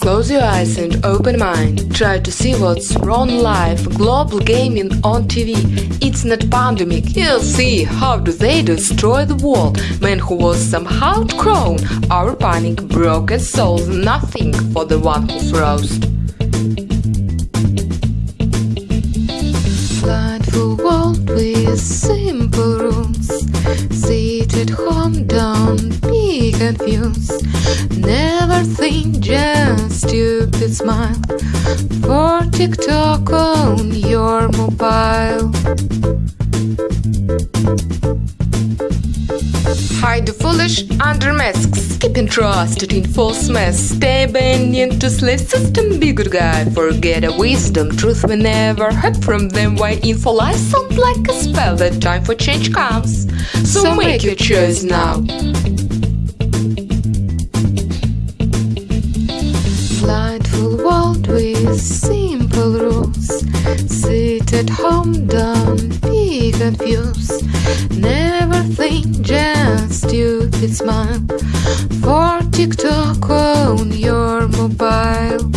Close your eyes and open mind. Try to see what's wrong life. Global gaming on TV. It's not pandemic. You'll see how do they destroy the world. Man who was somehow grown. Our panic, broken souls. Nothing for the one who froze. Blindful world with simple rules. Sit at home, don't be confused. Never think, just stupid smile. For TikTok on your mobile. Hide the foolish under masks. Keep entrusted in false mess. Stay obedient to slave system. Be good guy. Forget a wisdom. Truth we never heard from them. Why info lies sound like a spell. The time for change comes. So, So make, make your choice now. Blindful world with simple rules. Sit at home, don't be confused. Never think, just stupid smile. For TikTok on your mobile.